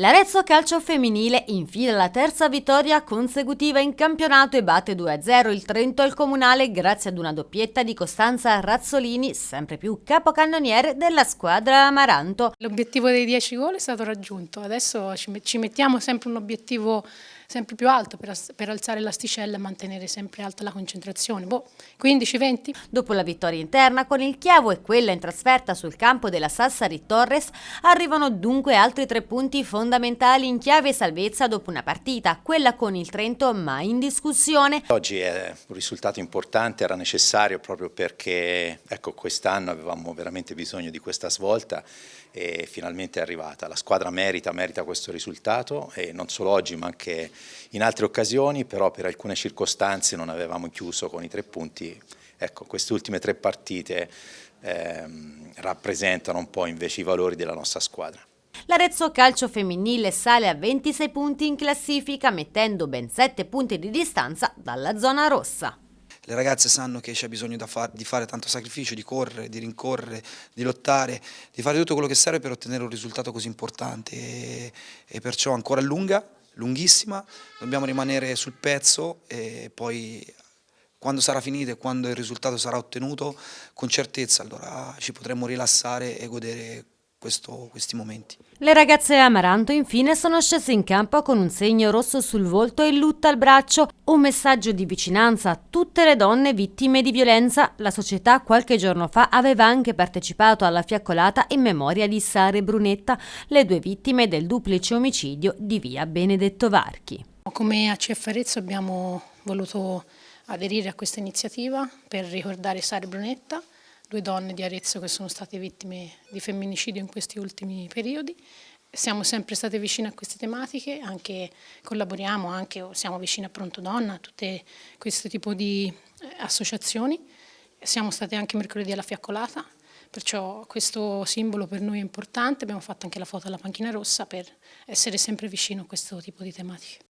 L'Arezzo Calcio Femminile infila la terza vittoria consecutiva in campionato e batte 2-0 il Trento al Comunale grazie ad una doppietta di Costanza Razzolini, sempre più capocannoniere della squadra Amaranto. L'obiettivo dei 10 gol è stato raggiunto, adesso ci mettiamo sempre un obiettivo sempre più alto per, per alzare l'asticella e mantenere sempre alta la concentrazione. Boh, 15-20. Dopo la vittoria interna con il Chiavo e quella in trasferta sul campo della Sassari Torres arrivano dunque altri tre punti fondamentali in chiave salvezza dopo una partita, quella con il Trento mai in discussione. Oggi è un risultato importante, era necessario proprio perché ecco, quest'anno avevamo veramente bisogno di questa svolta e finalmente è arrivata. La squadra merita, merita questo risultato e non solo oggi ma anche in altre occasioni, però per alcune circostanze non avevamo chiuso con i tre punti. Ecco, queste ultime tre partite ehm, rappresentano un po' invece i valori della nostra squadra. L'Arezzo Calcio Femminile sale a 26 punti in classifica, mettendo ben 7 punti di distanza dalla zona rossa. Le ragazze sanno che c'è bisogno di fare tanto sacrificio, di correre, di rincorrere, di lottare, di fare tutto quello che serve per ottenere un risultato così importante. E, e perciò ancora lunga, lunghissima, dobbiamo rimanere sul pezzo e poi quando sarà finita e quando il risultato sarà ottenuto con certezza allora ci potremo rilassare e godere questo, questi momenti. Le ragazze Amaranto infine sono scese in campo con un segno rosso sul volto e lutta al braccio, un messaggio di vicinanza a tutte le donne vittime di violenza. La società qualche giorno fa aveva anche partecipato alla fiaccolata in memoria di Sara e Brunetta, le due vittime del duplice omicidio di via Benedetto Varchi. Come ACF Arezzo abbiamo voluto aderire a questa iniziativa per ricordare Sara e Brunetta due donne di Arezzo che sono state vittime di femminicidio in questi ultimi periodi. Siamo sempre state vicine a queste tematiche, anche collaboriamo, anche, siamo vicine a Pronto Donna, a tutte questo tipo di eh, associazioni. Siamo state anche mercoledì alla fiaccolata, perciò questo simbolo per noi è importante, abbiamo fatto anche la foto alla panchina rossa per essere sempre vicino a questo tipo di tematiche.